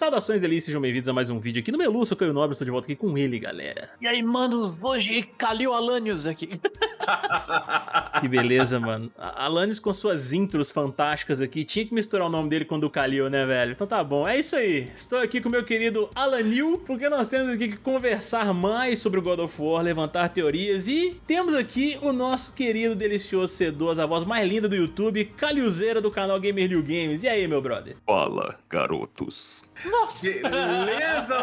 Saudações delícias, sejam bem-vindos a mais um vídeo aqui no Melu, sou Caio Nobre, estou de volta aqui com ele, galera. E aí, manos, hoje Kalil Alanios aqui. que beleza, mano. Alanios com suas intros fantásticas aqui, tinha que misturar o nome dele com o do Kalil, né, velho? Então tá bom, é isso aí. Estou aqui com o meu querido Alanil, porque nós temos aqui que conversar mais sobre o God of War, levantar teorias e temos aqui o nosso querido, delicioso, sedoso, a voz mais linda do YouTube, Kalilzeira do canal Gamer New Games. E aí, meu brother? Fala, garotos. Nossa! Beleza,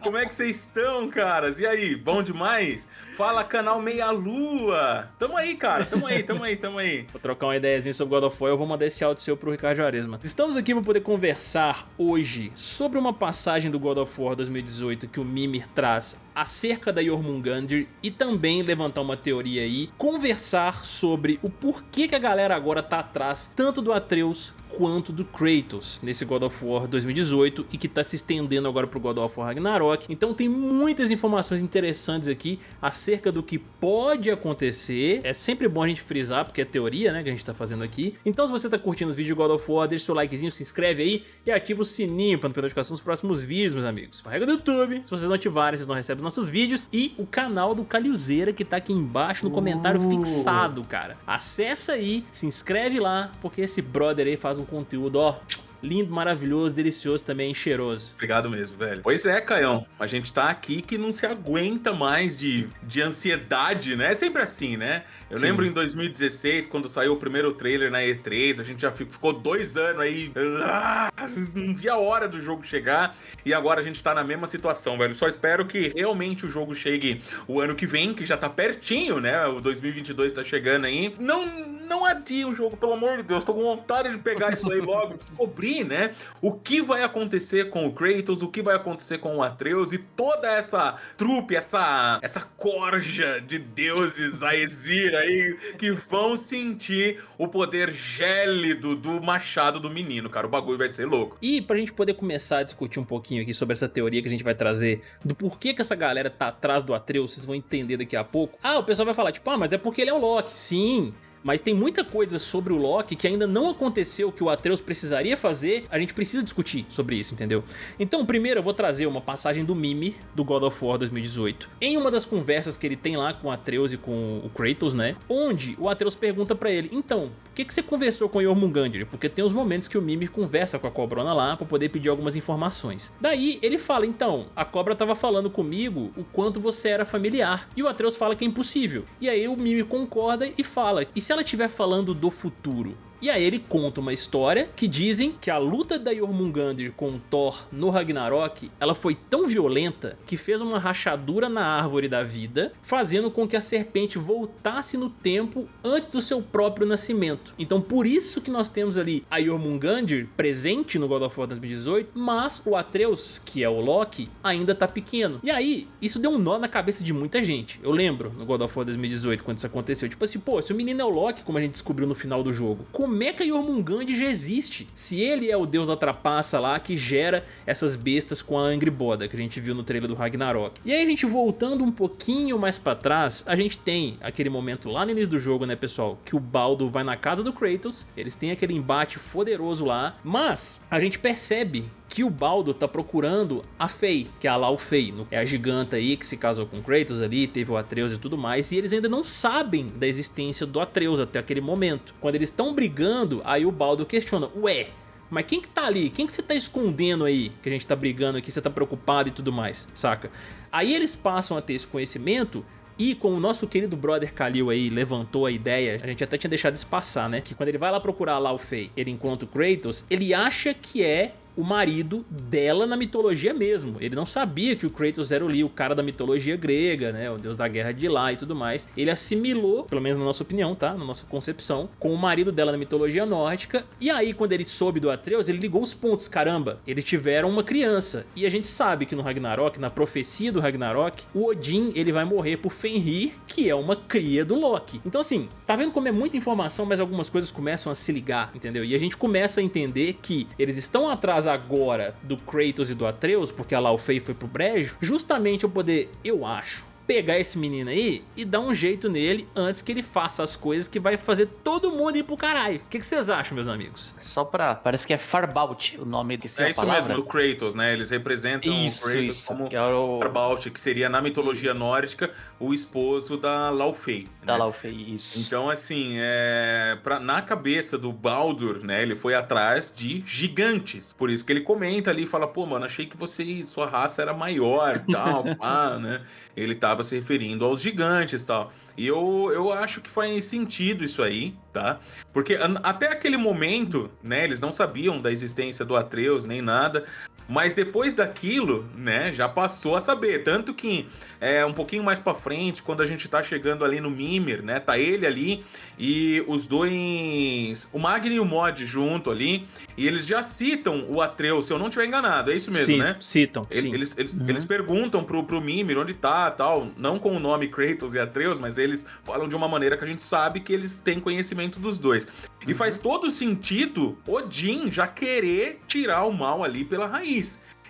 Como é que vocês estão, caras? E aí, bom demais? Fala, canal Meia Lua. Tamo aí, cara. Tamo aí, tamo aí, tamo aí. Vou trocar uma ideiazinha sobre God of War, eu vou mandar esse áudio seu pro Ricardo Juarez, mano. Estamos aqui para poder conversar hoje sobre uma passagem do God of War 2018 que o Mimir traz acerca da Jormungandr e também levantar uma teoria aí, conversar sobre o porquê que a galera agora tá atrás tanto do Atreus quanto do Kratos nesse God of War 2018 e que está se estendendo agora para o God of War Ragnarok. Então tem muitas informações interessantes aqui acerca do que pode acontecer. É sempre bom a gente frisar, porque é teoria né, que a gente está fazendo aqui. Então se você está curtindo os vídeos do God of War, deixa seu likezinho, se inscreve aí e ativa o sininho para não perder notificação dos próximos vídeos, meus amigos. A regra do YouTube, se vocês não ativarem, vocês não recebem os nossos vídeos. E o canal do Calilzeira que está aqui embaixo no comentário uh. fixado, cara. Acessa aí, se inscreve lá, porque esse brother aí faz um conteúdo, ó, lindo, maravilhoso, delicioso também, cheiroso. Obrigado mesmo, velho. Pois é, Caião, a gente tá aqui que não se aguenta mais de, de ansiedade, né? É sempre assim, né? Eu Sim. lembro em 2016, quando saiu o primeiro trailer na E3, a gente já ficou dois anos aí, ah, não via a hora do jogo chegar, e agora a gente tá na mesma situação, velho. Só espero que realmente o jogo chegue o ano que vem, que já tá pertinho, né? O 2022 tá chegando aí. Não, não adie o jogo, pelo amor de Deus, tô com vontade de pegar isso aí logo, descobrir né? O que vai acontecer com o Kratos, o que vai acontecer com o Atreus e toda essa trupe, essa, essa corja de deuses Aesir aí que vão sentir o poder gélido do machado do menino, cara. O bagulho vai ser louco. E pra gente poder começar a discutir um pouquinho aqui sobre essa teoria que a gente vai trazer do porquê que essa galera tá atrás do Atreus, vocês vão entender daqui a pouco. Ah, o pessoal vai falar tipo, ah, mas é porque ele é o Loki. Sim, mas tem muita coisa sobre o Loki que ainda não aconteceu que o Atreus precisaria fazer, a gente precisa discutir sobre isso, entendeu? Então primeiro eu vou trazer uma passagem do Mimi, do God of War 2018, em uma das conversas que ele tem lá com o Atreus e com o Kratos, né? Onde o Atreus pergunta pra ele, então, por que, que você conversou com o Jormungandr? Porque tem os momentos que o Mimi conversa com a cobrona lá pra poder pedir algumas informações. Daí ele fala, então, a cobra tava falando comigo o quanto você era familiar. E o Atreus fala que é impossível. E aí o Mimi concorda e fala, e se ela estiver falando do futuro, e aí ele conta uma história que dizem que a luta da Jormungandr com Thor no Ragnarok, ela foi tão violenta que fez uma rachadura na árvore da vida, fazendo com que a serpente voltasse no tempo antes do seu próprio nascimento. Então por isso que nós temos ali a Jormungandr presente no God of War 2018, mas o Atreus, que é o Loki, ainda tá pequeno. E aí, isso deu um nó na cabeça de muita gente. Eu lembro no God of War 2018 quando isso aconteceu, tipo assim, pô, se o menino é o Loki, como a gente descobriu no final do jogo, como Mecha Jormungand já existe. Se ele é o deus da trapaça lá que gera essas bestas com a Angry Boda que a gente viu no trailer do Ragnarok. E aí a gente voltando um pouquinho mais pra trás, a gente tem aquele momento lá no início do jogo, né pessoal, que o Baldo vai na casa do Kratos, eles têm aquele embate poderoso lá, mas a gente percebe que o Baldo tá procurando a Fei, que é a Lau Fei, é a giganta aí que se casou com Kratos ali, teve o Atreus e tudo mais, e eles ainda não sabem da existência do Atreus até aquele momento. Quando eles estão brigando, aí o Baldo questiona, ué, mas quem que tá ali? Quem que você tá escondendo aí? Que a gente tá brigando aqui, você tá preocupado e tudo mais, saca? Aí eles passam a ter esse conhecimento e como o nosso querido brother Kalil aí levantou a ideia, a gente até tinha deixado isso passar, né? Que quando ele vai lá procurar lá o Fei, ele encontra o Kratos, ele acha que é o marido dela na mitologia mesmo. Ele não sabia que o Kratos era ali o cara da mitologia grega, né? O deus da guerra de lá e tudo mais. Ele assimilou, pelo menos na nossa opinião, tá? Na nossa concepção, com o marido dela na mitologia nórdica. E aí, quando ele soube do Atreus, ele ligou os pontos. Caramba, eles tiveram uma criança. E a gente sabe que no Ragnarok, na profecia do Ragnarok, o Odin, ele vai morrer por Fenrir, que é uma cria do Loki. Então assim, tá vendo como é muita informação, mas algumas coisas começam a se ligar, entendeu? E a gente começa a entender que eles estão atrás agora do Kratos e do Atreus, porque a Laufey foi pro brejo, justamente eu poder, eu acho, pegar esse menino aí e dar um jeito nele antes que ele faça as coisas que vai fazer todo mundo ir pro caralho. O que, que vocês acham, meus amigos? Só pra... Parece que é Farbout o nome desse É isso palavra. mesmo, do Kratos, né? Eles representam Isso, o Kratos isso, como que é o- Farbaut, que seria na mitologia nórdica o esposo da Laufey. Da né? Laufey, isso. Então, assim, é... pra- na cabeça do Baldur, né, ele foi atrás de gigantes. Por isso que ele comenta ali e fala, pô, mano, achei que você, sua raça era maior e tal, pá, né? Ele tava se referindo aos gigantes tal. E eu, eu acho que faz sentido isso aí, tá? Porque até aquele momento, né, eles não sabiam da existência do Atreus nem nada. Mas depois daquilo, né, já passou a saber. Tanto que é um pouquinho mais pra frente, quando a gente tá chegando ali no Mimir, né, tá ele ali e os dois, o Magni e o Mod junto ali, e eles já citam o Atreus, se eu não tiver enganado, é isso mesmo, Sim, né? Citam, Ele- sim. Eles, eles, Uhum. eles perguntam pro, pro Mimir onde tá tal, não com o nome Kratos e Atreus, mas eles falam de uma maneira que a gente sabe que eles têm conhecimento dos dois. E Uhum. faz todo sentido Odin já querer tirar o mal ali pela raiz.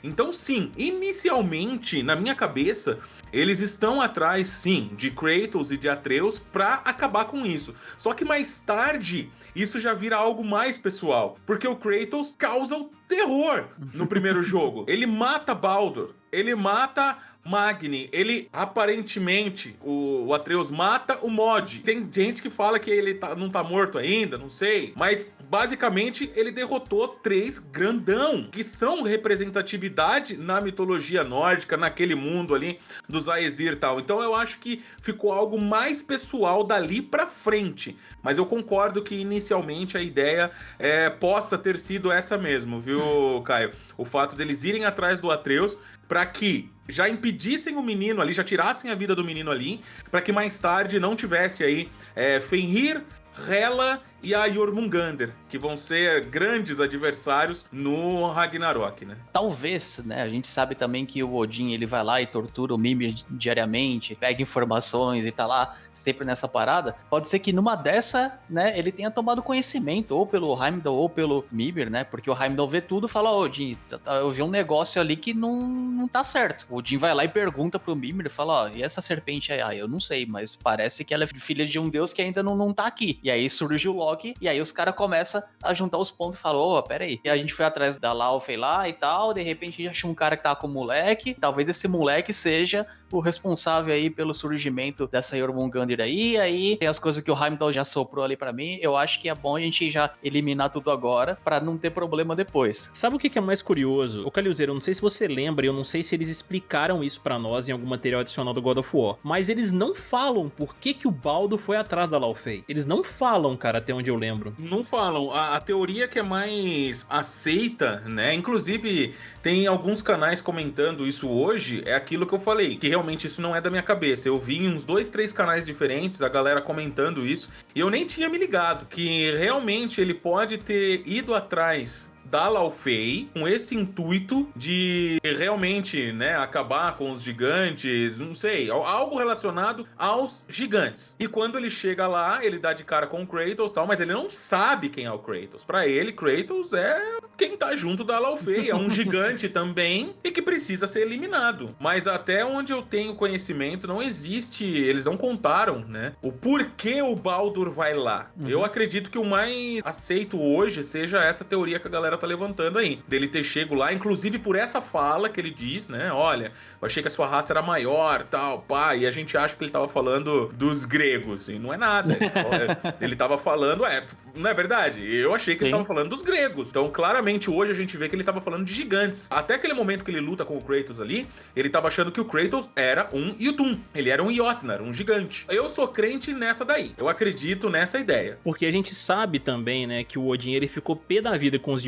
Então, sim, inicialmente, na minha cabeça, eles estão atrás, sim, de Kratos e de Atreus pra acabar com isso. Só que mais tarde, isso já vira algo mais pessoal. Porque o Kratos causa o terror no primeiro jogo. Ele mata Baldur, ele mata Magni, ele aparentemente, o, o Atreus mata o Mod. Tem gente que fala que ele tá- não tá morto ainda, não sei. Mas basicamente ele derrotou três grandão, que são representatividade na mitologia nórdica, naquele mundo ali dos Aesir e tal. Então eu acho que ficou algo mais pessoal dali pra frente. Mas eu concordo que inicialmente a ideia é, possa ter sido essa mesmo, viu, Caio? O fato deles irem atrás do Atreus para que já impedissem o menino ali, já tirassem a vida do menino ali, para que mais tarde não tivesse aí é, Fenrir, Hela e a Jormungandr, que vão ser grandes adversários no Ragnarok, né? Talvez, né? A gente sabe também que o Odin ele vai lá e tortura o Mimir diariamente, pega informações e tá lá sempre nessa parada. Pode ser que numa dessa, né, ele tenha tomado conhecimento, ou pelo Heimdall ou pelo Mimir, né? Porque o Heimdall vê tudo e fala: Ó, Odin, tá- tá- eu vi um negócio ali que não, não tá certo. O Odin vai lá e pergunta pro Mimir fala: Ó, e essa serpente aí? Ah, eu não sei, mas parece que ela é filha de um deus que ainda não, não tá aqui. E aí surge o Loki, e aí os caras começam a juntar os pontos e falam: Ô, pera aí. E a gente foi atrás da Laufey lá e tal, de repente a gente achou um cara que tava com o moleque. Talvez esse moleque seja o responsável aí pelo surgimento dessa Jormungandr aí. Aí tem as coisas que o Heimdall já soprou ali pra mim. Eu acho que é bom a gente já eliminar tudo agora pra não ter problema depois. Sabe o que é mais curioso? Ô Calilzeiro, eu não sei se você lembra, eu não sei se eles explicaram isso pra nós em algum material adicional do God of War, mas eles não falam por que que o Baldo foi atrás da Laufey. Eles não falam, cara, até onde eu lembro. Não falam. A, a teoria que é mais aceita, né? Inclusive, tem alguns canais comentando isso hoje, é aquilo que eu falei, que realmente isso não é da minha cabeça. Eu vi em uns dois, três canais diferentes a galera comentando isso, e eu nem tinha me ligado, que realmente ele pode ter ido atrás da Laufey com esse intuito de realmente, né, acabar com os gigantes, não sei, al- algo relacionado aos gigantes. E quando ele chega lá, ele dá de cara com o Kratos e tal, mas ele não sabe quem é o Kratos. Pra ele, Kratos é quem tá junto da Laufey, é um gigante também e que precisa ser eliminado. Mas até onde eu tenho conhecimento, não existe, eles não contaram, né, o porquê o Baldur vai lá. Uhum. Eu acredito que o mais aceito hoje seja essa teoria que a galera tá levantando aí, dele ter chego lá, inclusive por essa fala que ele diz, né, olha, eu achei que a sua raça era maior, tal, pá, e a gente acha que ele tava falando dos gregos, e não é nada. ele tava falando, é, não é verdade? Eu achei que ele Sim. tava falando dos gregos. Então, claramente, hoje a gente vê que ele tava falando de gigantes. Até aquele momento que ele luta com o Kratos ali, ele tava achando que o Kratos era um Yutun. Ele era um Jotnar, um gigante. Eu sou crente nessa daí. Eu acredito nessa ideia. Porque a gente sabe também, né, que o Odin ele ficou pé da vida com os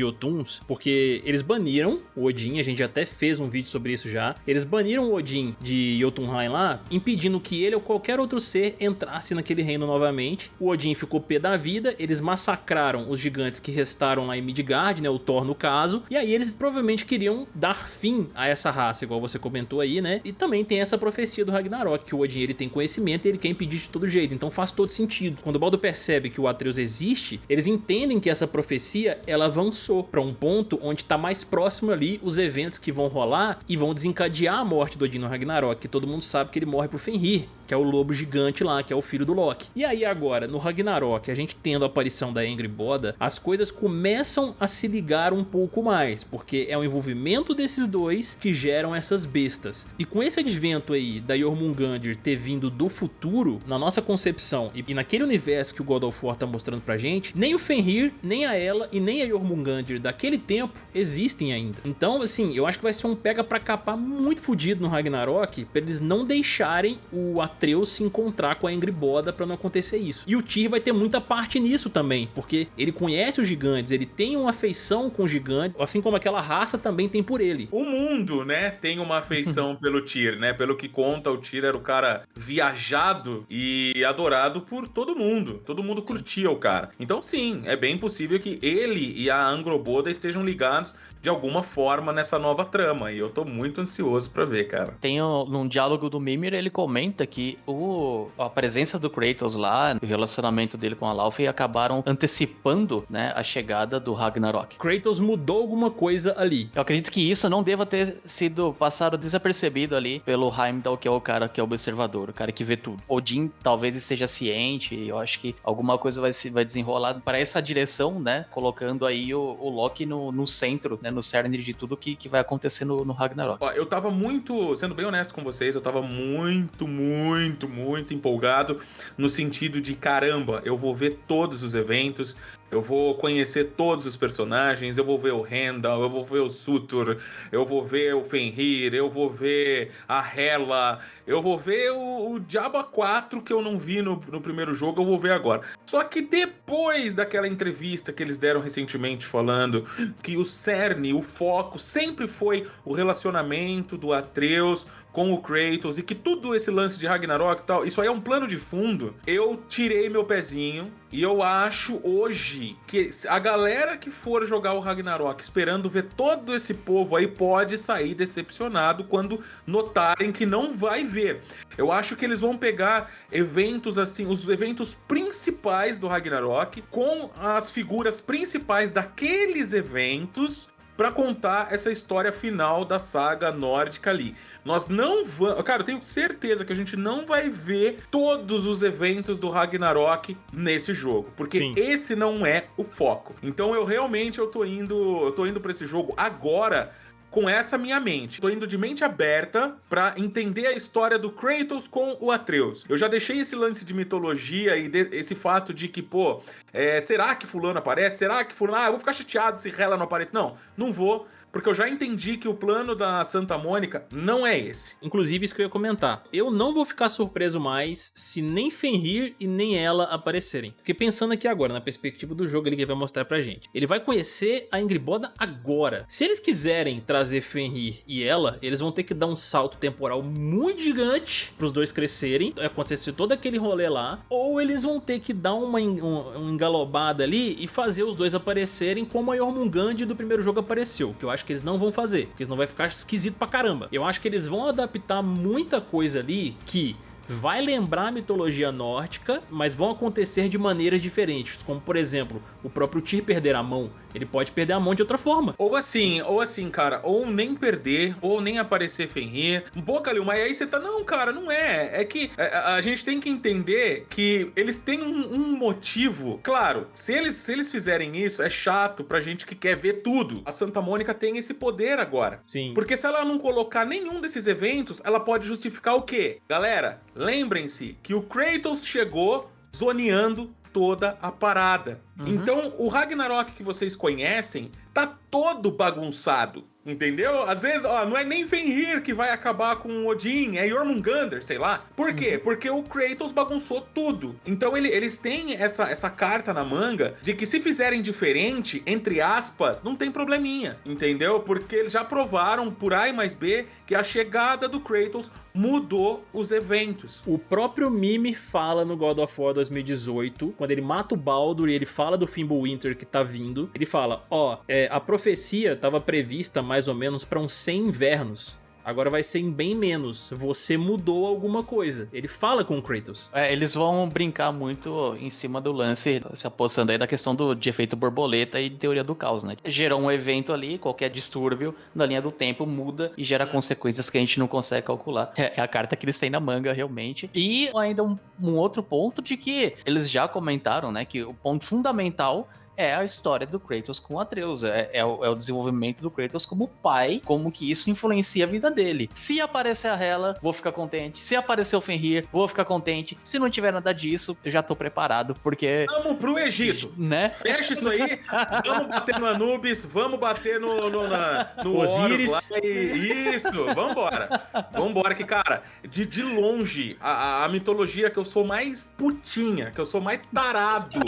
Porque eles baniram o Odin, a gente até fez um vídeo sobre isso já. Eles baniram o Odin de Jotunheim lá, impedindo que ele ou qualquer outro ser entrasse naquele reino novamente. O Odin ficou pé da vida, eles massacraram os gigantes que restaram lá em Midgard, né, o Thor no caso, e aí eles provavelmente queriam dar fim a essa raça, igual você comentou aí, né? E também tem essa profecia do Ragnarok, que o Odin ele tem conhecimento e ele quer impedir de todo jeito, então faz todo sentido. Quando o Baldo percebe que o Atreus existe, eles entendem que essa profecia ela avançou para um ponto onde tá mais próximo ali os eventos que vão rolar e vão desencadear a morte do Odin no Ragnarok, que todo mundo sabe que ele morre pro Fenrir, que é o lobo gigante lá, que é o filho do Loki. E aí agora, no Ragnarok, a gente tendo a aparição da Angry Boda, as coisas começam a se ligar um pouco mais, porque é o envolvimento desses dois que geram essas bestas. E com esse advento aí da Jormungandr ter vindo do futuro, na nossa concepção e naquele universo que o God of War tá mostrando pra gente, nem o Fenrir, nem a ela e nem a Jormungandr daquele tempo existem ainda. Então, assim, eu acho que vai ser um pega pra capar muito fodido no Ragnarok, pra eles não deixarem o Atreus se encontrar com a Angry Boda pra não acontecer isso. E o Tyr vai ter muita parte nisso também, porque ele conhece os gigantes, ele tem uma afeição com os gigantes, assim como aquela raça também tem por ele. O mundo, né, tem uma afeição pelo Tyr, né? Pelo que conta, o Tyr era o cara viajado e adorado por todo mundo. Todo mundo curtia o cara. Então sim, é bem possível que ele e a Angroboda estejam ligados de alguma forma nessa nova trama. E eu tô muito ansioso pra ver, cara. Tem um, num diálogo do Mimir, ele comenta que o, a presença do Kratos lá, o relacionamento dele com a Laufey acabaram antecipando, né, a chegada do Ragnarok. Kratos mudou alguma coisa ali. Eu acredito que isso não deva ter sido passado desapercebido ali pelo Heimdall, que é o cara que é o observador, o cara que vê tudo. Odin talvez esteja ciente, eu acho que alguma coisa vai se vai desenrolar para essa direção, né, colocando aí o, o Loki no, no centro, né, no cerne de tudo que, que vai acontecer no, no Ragnarok. Ó, eu tava muito, sendo bem honesto com vocês, eu tava muito, muito, muito empolgado no sentido de caramba, eu vou ver todos os eventos, eu vou conhecer todos os personagens, eu vou ver o Randall, eu vou ver o Sutur, eu vou ver o Fenrir, eu vou ver a Hela, eu vou ver o, o Diaba 4 que eu não vi no, no primeiro jogo, eu vou ver agora. Só que depois daquela entrevista que eles deram recentemente falando que o cerne, o foco sempre foi o relacionamento do Atreus com o Kratos e que tudo esse lance de Ragnarok e tal, isso aí é um plano de fundo. Eu tirei meu pezinho e eu acho hoje que a galera que for jogar o Ragnarok esperando ver todo esse povo aí pode sair decepcionado quando notarem que não vai ver. Eu acho que eles vão pegar eventos assim, os eventos principais do Ragnarok com as figuras principais daqueles eventos para contar essa história final da saga nórdica ali. Nós não vamos. Cara, eu tenho certeza que a gente não vai ver todos os eventos do Ragnarok nesse jogo. Porque Sim. esse não é o foco. Então eu realmente eu tô indo. Eu tô indo para esse jogo agora com essa minha mente. Tô indo de mente aberta para entender a história do Kratos com o Atreus. Eu já deixei esse lance de mitologia e de, esse fato de que, pô, é, será que fulano aparece? Será que fulano... Ah, eu vou ficar chateado se Hela não aparece. Não, não vou porque eu já entendi que o plano da Santa Mônica não é esse. Inclusive, isso que eu ia comentar. Eu não vou ficar surpreso mais se nem Fenrir e nem ela aparecerem. Porque pensando aqui agora, na perspectiva do jogo ele que vai mostrar pra gente. Ele vai conhecer a Ingriboda agora. Se eles quiserem trazer Fenrir e ela, eles vão ter que dar um salto temporal muito gigante pros dois crescerem, acontecer todo aquele rolê lá, ou eles vão ter que dar uma, uma, engalobada ali e fazer os dois aparecerem como a Jormungand do primeiro jogo apareceu, que eu acho que eles não vão fazer, porque senão vai ficar esquisito pra caramba. Eu acho que eles vão adaptar muita coisa ali que vai lembrar a mitologia nórdica, mas vão acontecer de maneiras diferentes, como por exemplo, o próprio Tyr perder a mão, ele pode perder a mão de outra forma. Ou assim, ou assim, cara, ou nem perder, ou nem aparecer Fenrir. Pô, Kalil, mas aí você tá, não, cara, não é. É que a, é, a gente tem que entender que eles têm um, um, motivo. Claro, se eles, se eles fizerem isso, é chato pra gente que quer ver tudo. A Santa Mônica tem esse poder agora. Sim. Porque se ela não colocar nenhum desses eventos, ela pode justificar o quê? Galera, lembrem-se que o Kratos chegou zoneando toda a parada. Uhum. Então, o Ragnarok que vocês conhecem tá todo bagunçado. Entendeu? Às vezes, ó, não é nem Fenrir que vai acabar com o Odin, é Jormungandr, sei lá. Por quê? Uhum. Porque o Kratos bagunçou tudo. Então ele, eles têm essa, essa carta na manga de que se fizerem diferente, entre aspas, não tem probleminha, entendeu? Porque eles já provaram por A e mais B que a chegada do Kratos mudou os eventos. O próprio Mimi fala no God of War 2018, quando ele mata o Baldur e ele fala do Fimbulwinter que tá vindo, ele fala, ó, oh, é, a profecia estava prevista mais ou menos para uns 100 invernos. Agora vai ser em bem menos. Você mudou alguma coisa. Ele fala com o Kratos. É, eles vão brincar muito em cima do lance, se apostando aí da questão do, de efeito borboleta e teoria do caos, né? Gerou um evento ali, qualquer distúrbio na linha do tempo muda e gera consequências que a gente não consegue calcular. É, a carta que eles têm na manga, realmente. E ainda um, um outro ponto de que eles já comentaram, né, que o ponto fundamental é a história do Kratos com Atreus. É, é, o, é, o, desenvolvimento do Kratos como pai, como que isso influencia a vida dele. Se aparecer a Hela, vou ficar contente. Se aparecer o Fenrir, vou ficar contente. Se não tiver nada disso, eu já tô preparado, porque. Vamos pro Egito, né? Fecha isso aí. vamos bater no Anubis, vamos bater no, no, na, no Osiris. Lá, e, isso, vambora. Vambora, que, cara, de, de longe, a, a mitologia que eu sou mais putinha, que eu sou mais tarado,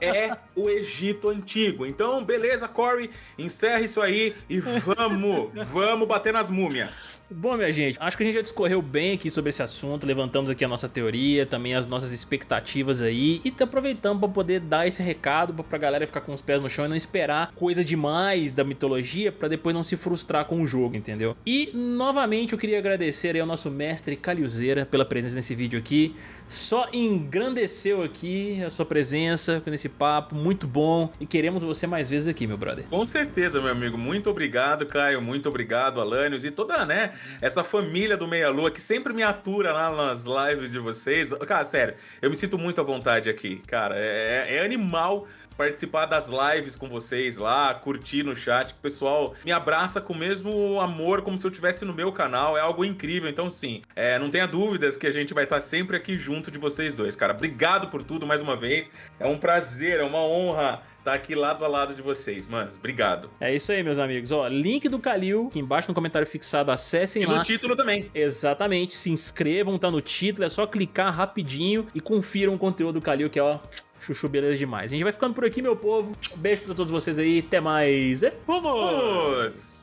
é o Egito Egito Antigo. Então, beleza, Corey, encerra isso aí e vamos, vamos bater nas múmias. Bom, minha gente, acho que a gente já discorreu bem aqui sobre esse assunto, levantamos aqui a nossa teoria, também as nossas expectativas aí, e aproveitamos para poder dar esse recado pra galera ficar com os pés no chão e não esperar coisa demais da mitologia para depois não se frustrar com o jogo, entendeu? E, novamente, eu queria agradecer aí ao nosso mestre Caliuzeira pela presença nesse vídeo aqui, só engrandeceu aqui a sua presença nesse papo, muito bom, e queremos você mais vezes aqui, meu brother. Com certeza, meu amigo, muito obrigado, Caio, muito obrigado, Alanios, e toda, né, essa família do Meia Lua que sempre me atura lá nas lives de vocês. Cara, sério, eu me sinto muito à vontade aqui, cara. É, é, é animal participar das lives com vocês lá, curtir no chat, que o pessoal me abraça com o mesmo amor, como se eu estivesse no meu canal, é algo incrível. Então, sim, é, não tenha dúvidas que a gente vai estar sempre aqui junto de vocês dois, cara. Obrigado por tudo mais uma vez, é um prazer, é uma honra tá aqui lado a lado de vocês, mano. Obrigado. É isso aí, meus amigos. Ó, link do Kalil aqui embaixo no comentário fixado, acessem e lá. E no título também. Exatamente, se inscrevam, tá no título, é só clicar rapidinho e confiram o conteúdo do Kalil, que é, ó, chuchu beleza demais. A gente vai ficando por aqui, meu povo. Beijo pra todos vocês aí, até mais. E vamos!